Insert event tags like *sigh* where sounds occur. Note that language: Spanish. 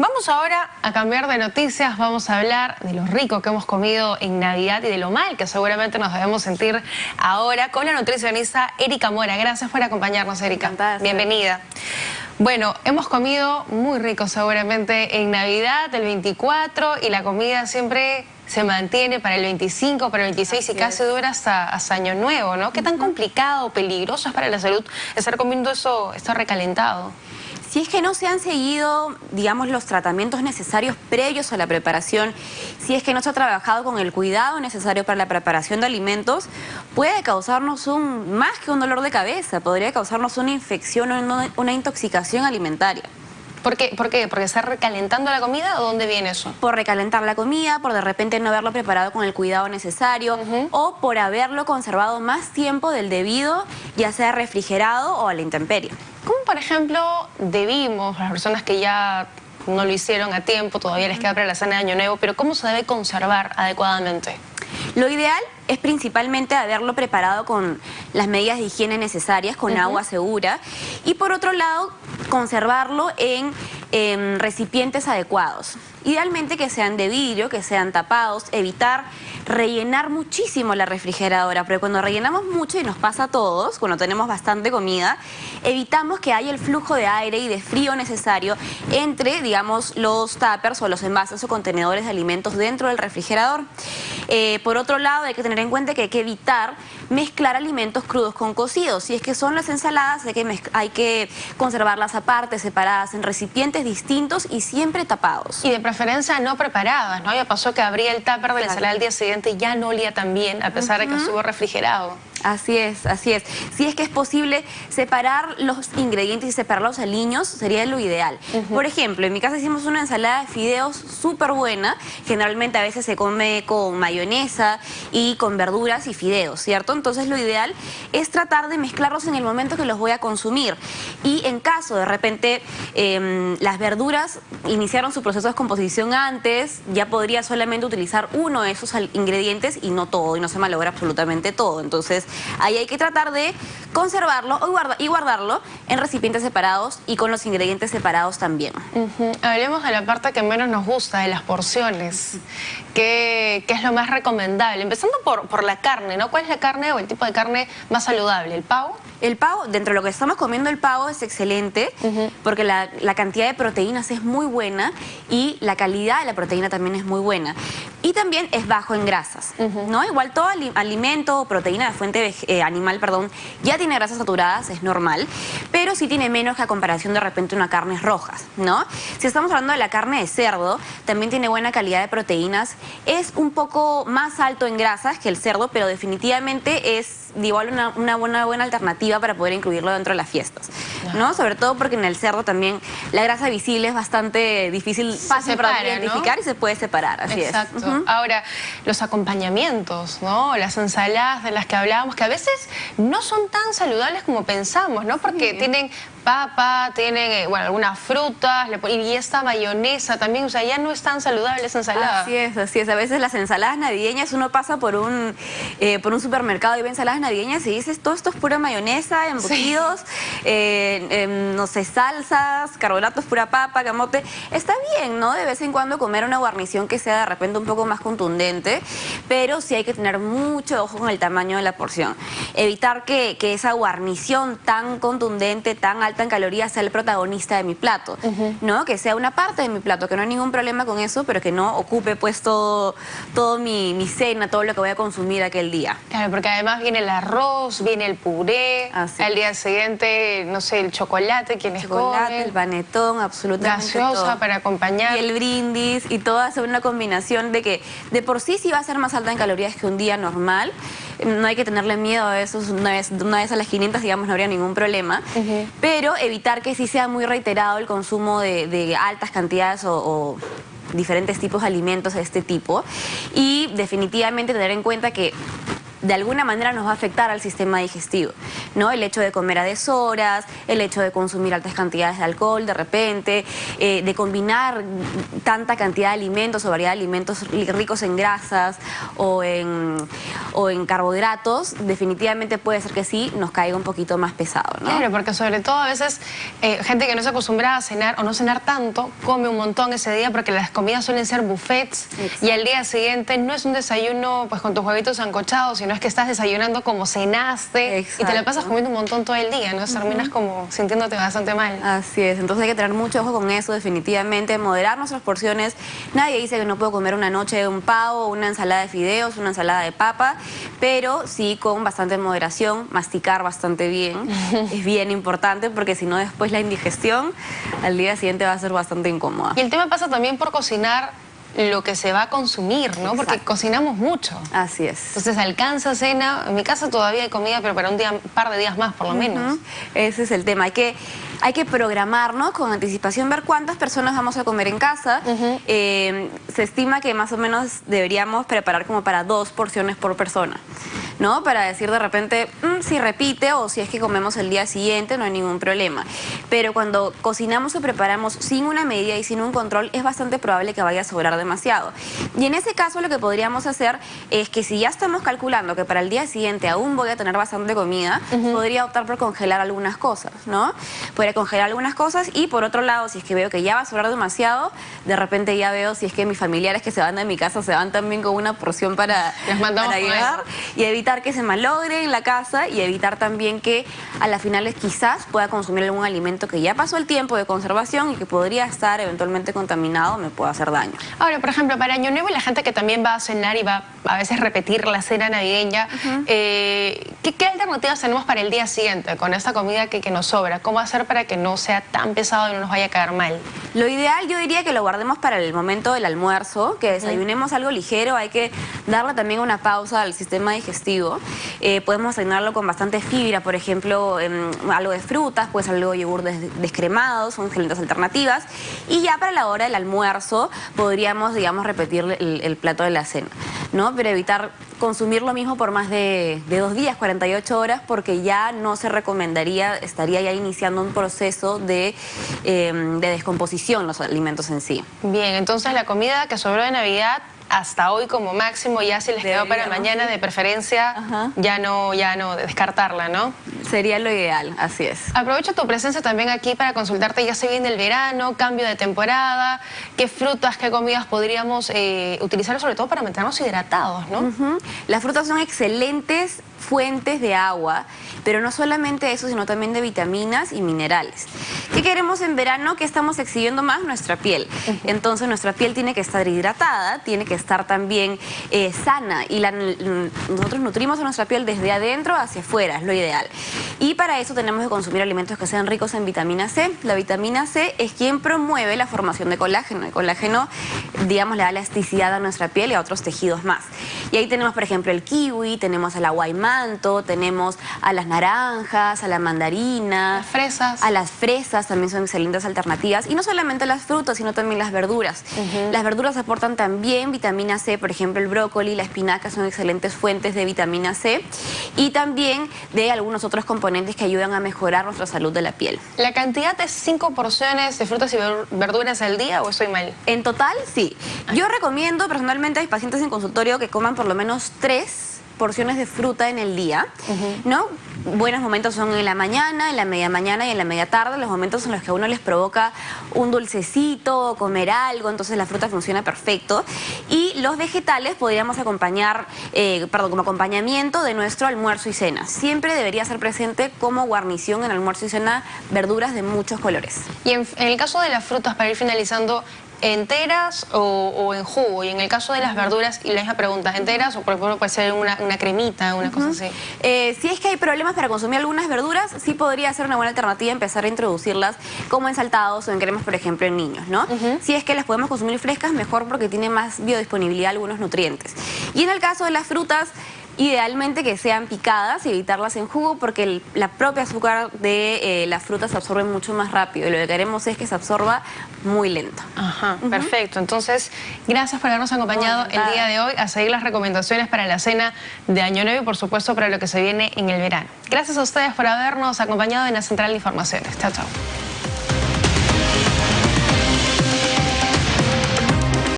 Vamos ahora a cambiar de noticias, vamos a hablar de lo rico que hemos comido en Navidad y de lo mal que seguramente nos debemos sentir ahora con la nutricionista Erika Mora. Gracias por acompañarnos, Erika. Bienvenida. Bueno, hemos comido muy rico seguramente en Navidad, el 24, y la comida siempre se mantiene para el 25, para el 26 y casi dura hasta, Año Nuevo, ¿no? ¿Qué tan complicado, peligroso es para la salud estar comiendo eso, esto recalentado? Si es que no se han seguido, digamos, los tratamientos necesarios previos a la preparación, si es que no se ha trabajado con el cuidado necesario para la preparación de alimentos, puede causarnos un, más que un dolor de cabeza, podría causarnos una infección o una intoxicación alimentaria. ¿Por qué? ¿Por qué? ¿Porque está recalentando la comida o dónde viene eso? Por recalentar la comida, por de repente no haberlo preparado con el cuidado necesario o por haberlo conservado más tiempo del debido, ya sea refrigerado o a la intemperie. ¿Cómo, por ejemplo, debimos, las personas que ya no lo hicieron a tiempo, todavía les queda para la cena de Año Nuevo, pero cómo se debe conservar adecuadamente? Lo ideal es principalmente haberlo preparado con las medidas de higiene necesarias, con agua segura. Y por otro lado, conservarlo en, recipientes adecuados. Idealmente que sean de vidrio, que sean tapados, evitar rellenar muchísimo la refrigeradora, pero cuando rellenamos mucho y nos pasa a todos, cuando tenemos bastante comida, evitamos que haya el flujo de aire y de frío necesario entre, digamos, los tuppers o los envases o contenedores de alimentos dentro del refrigerador. Eh, por otro lado, hay que tener en cuenta que hay que evitar mezclar alimentos crudos con cocidos. Si es que son las ensaladas, hay que conservarlas aparte, separadas en recipientes distintos y siempre tapados. Y de preferencia no preparadas, ¿no? Ya pasó que abría el tupper de la ensalada al día siguiente y ya no olía tan bien, a pesar de que estuvo refrigerado. Así es, así es. Si es que es posible separar los ingredientes y separar los aliños, sería lo ideal. Por ejemplo, en mi casa hicimos una ensalada de fideos súper buena. Generalmente a veces se come con mayonesa y con verduras y fideos, ¿cierto? Entonces lo ideal es tratar de mezclarlos en el momento que los voy a consumir. Y en caso de repente em, las verduras iniciaron su proceso de descomposición antes, ya podría solamente utilizar uno de esos ingredientes y no todo, y no se malogra absolutamente todo. Entonces ahí hay que tratar de conservarlo y guardarlo en recipientes separados y con los ingredientes separados también. Hablemos de la parte que menos nos gusta, de las porciones. ¿Qué, es lo más recomendable? Empezando por, por la carne, ¿no? ¿Cuál es la carne o el tipo de carne más saludable? ¿El pavo? El pavo, dentro de lo que estamos comiendo el pavo es excelente porque la, cantidad de proteínas es muy buena y la calidad de la proteína también es muy buena. Y también es bajo en grasas, ¿no? Igual todo alimento o proteína de fuente eh, animal, perdón, ya tiene grasas saturadas, es normal, pero sí tiene menos que a comparación de repente una carnes rojas, ¿no? Si estamos hablando de la carne de cerdo, también tiene buena calidad de proteínas, es un poco más alto en grasas que el cerdo, pero definitivamente es igual una, una buena, buena alternativa para poder incluirlo dentro de las fiestas, ¿no? Sobre todo porque en el cerdo también la grasa visible es bastante difícil, fácil para identificar y se puede separar, así Exacto. es. Ahora, los acompañamientos, ¿no? Las ensaladas de las que hablábamos, que a veces no son tan saludables como pensamos, ¿no? Porque tienen papa, tienen, eh, bueno, algunas frutas, y esta mayonesa también, o sea, ya no es tan saludable esa ensalada. Así es, así es. A veces las ensaladas navideñas, uno pasa por un, eh, por un supermercado y ve ensaladas navideñas y dices, todo esto es pura mayonesa, embutidos, eh, em, no sé, salsas, carbohidratos, pura papa, camote. Está bien, ¿no? De vez en cuando comer una guarnición que sea de repente un poco más contundente, pero sí hay que tener mucho ojo con el tamaño de la porción. Evitar que, que esa guarnición tan contundente, tan alta en calorías sea el protagonista de mi plato, ¿no? Que sea una parte de mi plato, que no hay ningún problema con eso, pero que no ocupe pues todo, todo mi, mi cena, todo lo que voy a consumir aquel día. Claro, porque además viene el arroz, viene el puré, al día siguiente, no sé, el chocolate, quienes chocolate, el panetón, absolutamente Gaseosa para acompañar. Y el brindis, y todo hace una combinación de que de por sí sí va a ser más alta en calorías que un día normal, no hay que tenerle miedo a eso, una vez, una vez a las 500, digamos, no habría ningún problema, pero evitar que sí sea muy reiterado el consumo de, altas cantidades o, diferentes tipos de alimentos de este tipo. Y definitivamente tener en cuenta que de alguna manera nos va a afectar al sistema digestivo, ¿no? El hecho de comer a deshoras, el hecho de consumir altas cantidades de alcohol de repente, eh, de combinar tanta cantidad de alimentos o variedad de alimentos ricos en grasas o en, o en carbohidratos, definitivamente puede ser que sí nos caiga un poquito más pesado, ¿no? Claro, porque sobre todo a veces eh, gente que no se acostumbra a cenar o no cenar tanto, come un montón ese día porque las comidas suelen ser buffets y al día siguiente no es un desayuno pues con tus huevitos ancochados, sino es que estás desayunando como cenaste y te la pasas comiendo un montón todo el día, ¿no? Terminas como sintiéndote bastante mal. Así es, entonces hay que tener mucho ojo con eso, definitivamente, moderar nuestras porciones. Nadie dice que no puedo comer una noche un pavo, una ensalada de fideos, una ensalada de papa, pero sí con bastante moderación, masticar bastante bien, *laughs* es bien importante porque si no después la indigestión al día siguiente va a ser bastante incómoda. Y el tema pasa también por cocinar lo que se va a consumir, ¿no? Porque cocinamos mucho. Así es. Entonces alcanza cena, en mi casa todavía hay comida, pero para un día, par de días más por lo menos. Ese es el tema, hay que, hay que programarnos con anticipación, ver cuántas personas vamos a comer en casa. Eh, se estima que más o menos deberíamos preparar como para dos porciones por persona. ¿No? Para decir de repente, mm, si repite o si es que comemos el día siguiente, no hay ningún problema. Pero cuando cocinamos o preparamos sin una medida y sin un control, es bastante probable que vaya a sobrar demasiado. Y en ese caso lo que podríamos hacer es que si ya estamos calculando que para el día siguiente aún voy a tener bastante comida, podría optar por congelar algunas cosas, ¿no? Podría congelar algunas cosas y por otro lado, si es que veo que ya va a sobrar demasiado, de repente ya veo si es que mis familiares que se van de mi casa se van también con una porción para, para llevar y evitar que se malogre en la casa y evitar también que a las finales quizás pueda consumir algún alimento que ya pasó el tiempo de conservación y que podría estar eventualmente contaminado, me pueda hacer daño. Ahora, por ejemplo, para Año Nuevo y la gente que también va a cenar y va a veces repetir la cena navideña, eh, ¿qué, alternativas tenemos para el día siguiente con esta comida que, que nos sobra? ¿Cómo hacer para que no sea tan pesado y no nos vaya a caer mal? Lo ideal yo diría que lo guardemos para el momento del almuerzo, que desayunemos algo ligero, hay que darle también una pausa al sistema digestivo. Eh, podemos asignarlo con bastante fibra, por ejemplo, algo de frutas, pues algo de yogur descremado, son excelentes alternativas. Y ya para la hora del almuerzo podríamos, digamos, repetir el, plato de la cena, ¿no? Pero evitar consumir lo mismo por más de, dos días, 48 horas, porque ya no se recomendaría, estaría ya iniciando un proceso de, em, de descomposición los alimentos en sí. Bien, entonces la comida que sobró de Navidad hasta hoy como máximo, ya si les quedó para mañana de preferencia, ya no, ya no descartarla, ¿no? Sería lo ideal, así es. Aprovecho tu presencia también aquí para consultarte, ya se viene el verano, cambio de temporada, qué frutas, qué comidas podríamos eh, utilizar sobre todo para mantenernos hidratados, ¿no? Las frutas son excelentes fuentes de agua, pero no solamente eso, sino también de vitaminas y minerales. ¿Qué queremos en verano? Que estamos exhibiendo más nuestra piel. Entonces nuestra piel tiene que estar hidratada, tiene que estar también eh, sana y nosotros nutrimos a nuestra piel desde adentro hacia afuera, es lo ideal. Y para eso tenemos que consumir alimentos que sean ricos en vitamina C. La vitamina C es quien promueve la formación de colágeno. El colágeno, digamos, le da elasticidad a nuestra piel y a otros tejidos más. Y ahí tenemos, por ejemplo, el kiwi, tenemos a la guaymanto, tenemos a las naranjas, a la mandarina. Las fresas. A las fresas también son excelentes alternativas. Y no solamente las frutas, sino también las verduras. Las verduras aportan también vitamina C, por ejemplo, el brócoli, la espinaca son excelentes fuentes de vitamina C. Y también de algunos otros componentes que ayudan a mejorar nuestra salud de la piel. ¿La cantidad de cinco porciones de frutas y verduras al día o estoy mal? En total, sí. Yo recomiendo personalmente a mis pacientes en consultorio que coman por lo menos tres porciones de fruta en el día, ¿no? Buenos momentos son en la mañana, en la media mañana y en la media tarde, los momentos en los que a uno les provoca un dulcecito, comer algo, entonces la fruta funciona perfecto. Y los vegetales podríamos acompañar, eh, perdón, como acompañamiento de nuestro almuerzo y cena. Siempre debería ser presente como guarnición en almuerzo y cena verduras de muchos colores. Y en el caso de las frutas, para ir finalizando, enteras o, en jugo? Y en el caso de las verduras, y la misma pregunta, ¿enteras o por ejemplo puede ser una, cremita, una cosa así? Eh, si es que hay problemas para consumir algunas verduras, sí podría ser una buena alternativa empezar a introducirlas como en saltados o en cremas, por ejemplo, en niños, ¿no? Si es que las podemos consumir frescas, mejor porque tiene más biodisponibilidad algunos nutrientes. Y en el caso de las frutas, Idealmente que sean picadas y evitarlas en jugo porque la propia azúcar de eh, las frutas se absorbe mucho más rápido y lo que queremos es que se absorba muy lento. Ajá, perfecto. Entonces, gracias por habernos acompañado el día de hoy a seguir las recomendaciones para la cena de Año Nuevo y por supuesto para lo que se viene en el verano. Gracias a ustedes por habernos acompañado en la Central de Informaciones. Chao, chao.